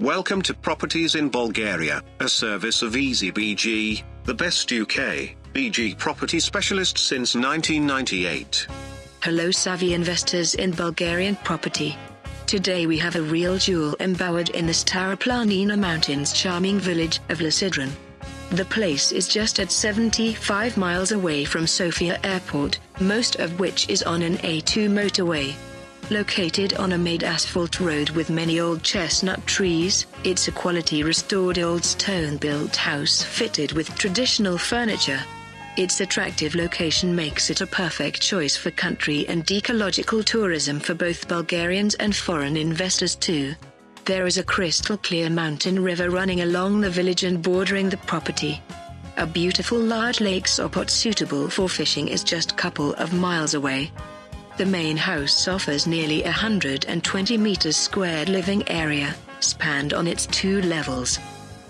Welcome to Properties in Bulgaria, a service of EasyBG, the best UK, BG property specialist since 1998. Hello savvy investors in Bulgarian property. Today we have a real jewel embowered in the Stara Planina Mountains charming village of Lesidren. The place is just at 75 miles away from Sofia Airport, most of which is on an A2 motorway. Located on a made asphalt road with many old chestnut trees, it's a quality restored old stone-built house fitted with traditional furniture. Its attractive location makes it a perfect choice for country and ecological tourism for both Bulgarians and foreign investors too. There is a crystal clear mountain river running along the village and bordering the property. A beautiful large lake Sopot suitable for fishing is just a couple of miles away. The main house offers nearly 120 meters squared living area, spanned on its two levels.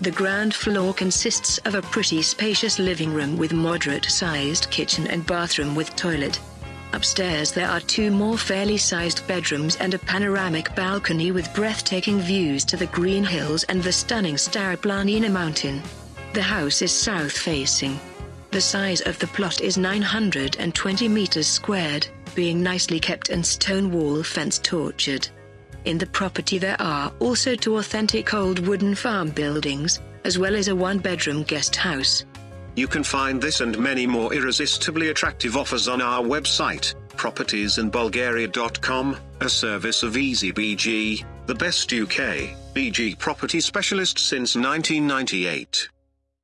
The ground floor consists of a pretty spacious living room with moderate-sized kitchen and bathroom with toilet. Upstairs there are two more fairly sized bedrooms and a panoramic balcony with breathtaking views to the green hills and the stunning Stara Planina mountain. The house is south-facing. The size of the plot is 920 meters squared being nicely kept and stone wall fence tortured. In the property there are also two authentic old wooden farm buildings, as well as a one-bedroom guest house. You can find this and many more irresistibly attractive offers on our website, propertiesinbulgaria.com, a service of EasyBG, the best UK, BG property specialist since 1998.